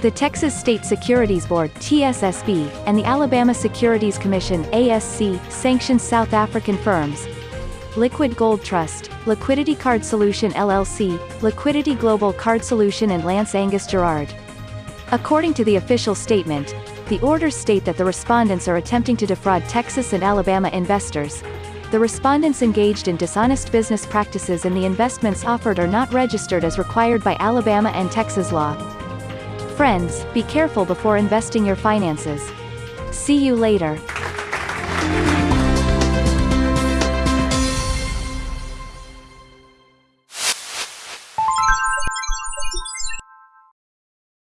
The Texas State Securities Board TSSB, and the Alabama Securities Commission ASC, sanctions South African firms. Liquid Gold Trust, Liquidity Card Solution LLC, Liquidity Global Card Solution and Lance Angus Gerard. According to the official statement, the orders state that the respondents are attempting to defraud Texas and Alabama investors. The respondents engaged in dishonest business practices and the investments offered are not registered as required by Alabama and Texas law. Friends, be careful before investing your finances. See you later.